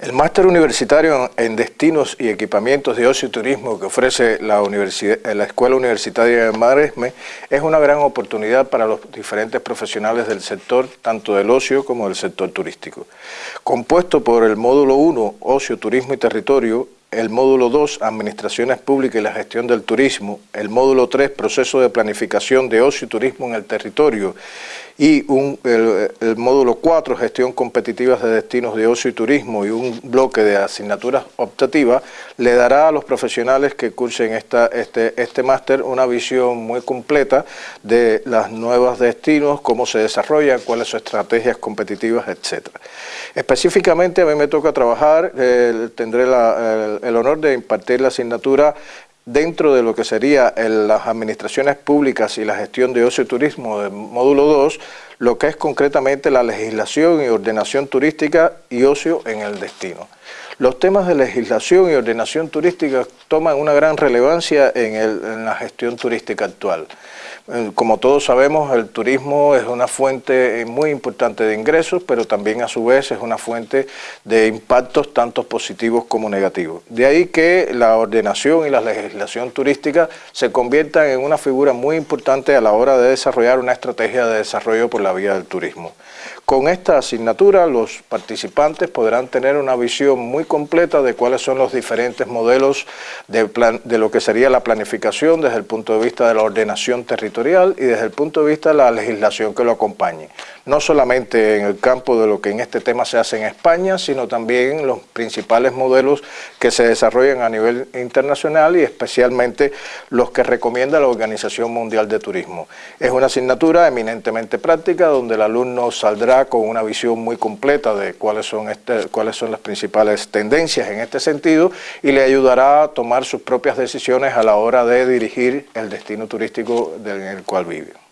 El máster universitario en destinos y equipamientos de ocio y turismo que ofrece la, la Escuela Universitaria de Maresme es una gran oportunidad para los diferentes profesionales del sector, tanto del ocio como del sector turístico. Compuesto por el módulo 1, Ocio, Turismo y Territorio, el módulo 2, Administraciones Públicas y la Gestión del Turismo, el módulo 3, Proceso de Planificación de Ocio y Turismo en el Territorio, y el, módulo 4, Gestión Competitiva de Destinos de Ocio y Turismo, y un bloque de asignaturas optativas, le dará a los profesionales que cursen esta, este, este máster una visión muy completa de los nuevos destinos, cómo se desarrollan, cuáles son estrategias competitivas, etc. Específicamente a mí me toca trabajar, eh, tendré la, el honor de impartir la asignatura dentro de lo que sería las administraciones públicas y la gestión de ocio y turismo del módulo 2, lo que es concretamente la legislación y ordenación turística y ocio en el destino. Los temas de legislación y ordenación turística toman una gran relevancia en, en la gestión turística actual. Eh, como todos sabemos, el turismo es una fuente muy importante de ingresos, pero también a su vez es una fuente de impactos tanto positivos como negativos. De ahí que la ordenación y la legislación turística se conviertan en una figura muy importante a la hora de desarrollar una estrategia de desarrollo por la vía del turismo. Con esta asignatura los participantes podrán tener una visión muy completa de cuáles son los diferentes modelos de, de lo que sería la planificación desde el punto de vista de la ordenación territorial y desde el punto de vista de la legislación que lo acompañe no solamente en el campo de lo que en este tema se hace en España, sino también los principales modelos que se desarrollan a nivel internacional y especialmente los que recomienda la Organización Mundial de Turismo. Es una asignatura eminentemente práctica donde el alumno saldrá con una visión muy completa de cuáles son, este, cuáles son las principales tendencias en este sentido y le ayudará a tomar sus propias decisiones a la hora de dirigir el destino turístico en el cual vive.